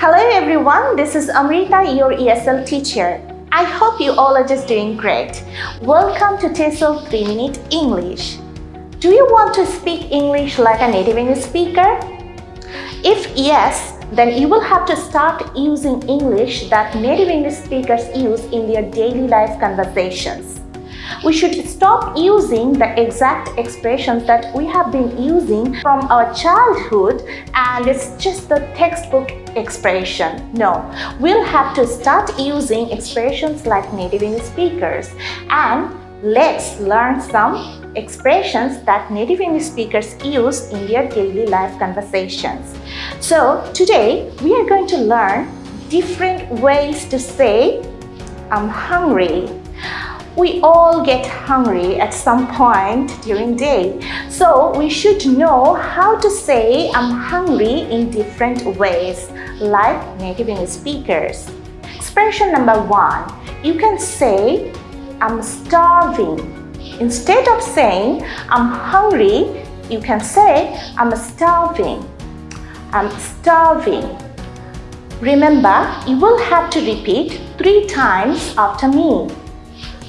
Hello everyone, this is Amrita, your ESL teacher. I hope you all are just doing great. Welcome to TESOL 3 Minute English. Do you want to speak English like a native English speaker? If yes, then you will have to start using English that native English speakers use in their daily life conversations. We should stop using the exact expressions that we have been using from our childhood and it's just the textbook expression. No, we'll have to start using expressions like native English speakers and let's learn some expressions that native English speakers use in their daily life conversations. So today we are going to learn different ways to say I'm hungry we all get hungry at some point during day. So we should know how to say I'm hungry in different ways, like native English speakers. Expression number one, you can say I'm starving. Instead of saying I'm hungry, you can say I'm starving. I'm starving. Remember, you will have to repeat three times after me.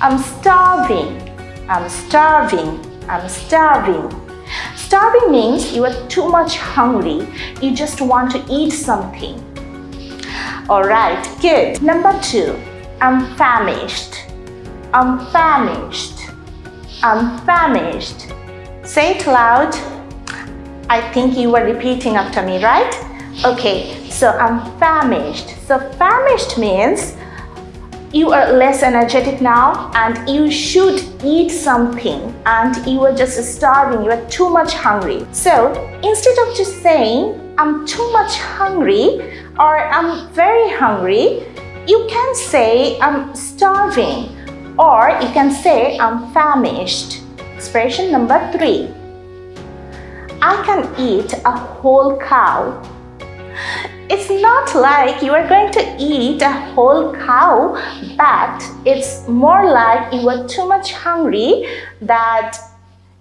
I'm starving. I'm starving. I'm starving. Starving means you are too much hungry. You just want to eat something. Alright, good. Number two, I'm famished. I'm famished. I'm famished. Say it loud. I think you were repeating after me, right? Okay, so I'm famished. So famished means you are less energetic now and you should eat something and you are just starving, you are too much hungry. So instead of just saying, I'm too much hungry or I'm very hungry, you can say I'm starving or you can say I'm famished. Expression number three. I can eat a whole cow it's not like you are going to eat a whole cow, but it's more like you are too much hungry that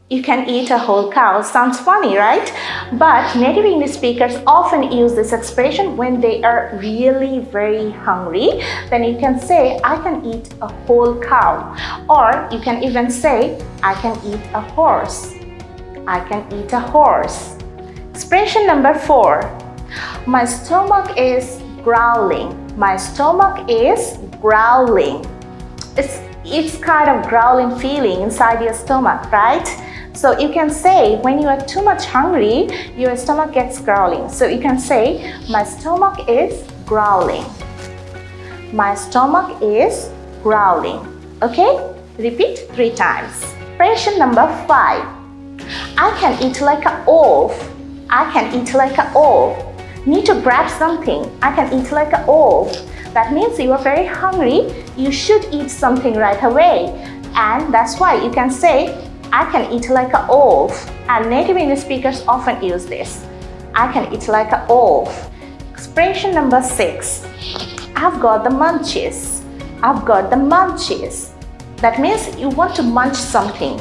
you can eat a whole cow. Sounds funny, right? But native English speakers often use this expression when they are really very hungry. Then you can say, I can eat a whole cow. Or you can even say, I can eat a horse. I can eat a horse. Expression number four, my stomach is growling. My stomach is growling. It's, it's kind of growling feeling inside your stomach, right? So you can say when you are too much hungry, your stomach gets growling. So you can say, my stomach is growling. My stomach is growling. Okay? Repeat three times. Expression number five. I can eat like a wolf. I can eat like a wolf need to grab something. I can eat like a wolf. That means you are very hungry. You should eat something right away. And that's why you can say, I can eat like a wolf. And native English speakers often use this. I can eat like a wolf. Expression number six. I've got the munchies. I've got the munchies. That means you want to munch something.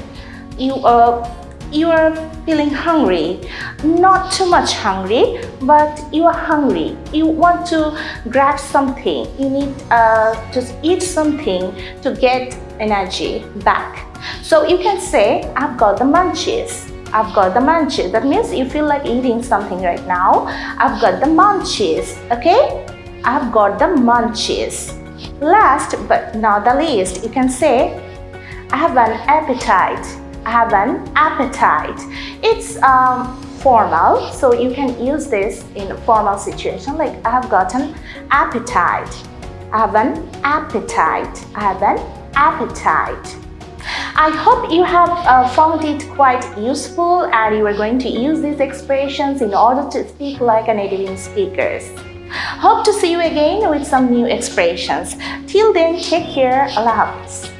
You uh, you are feeling hungry. Not too much hungry but you are hungry. You want to grab something. You need uh, to eat something to get energy back. So you can say I've got the munchies. I've got the munchies. That means you feel like eating something right now. I've got the munchies okay? I've got the munchies. Last but not the least you can say I have an appetite have an appetite. It's um, formal, so you can use this in a formal situation like I have got an appetite. I have an appetite. I have an appetite. I hope you have uh, found it quite useful and you are going to use these expressions in order to speak like a native speakers. Hope to see you again with some new expressions. Till then, take care. Hafiz.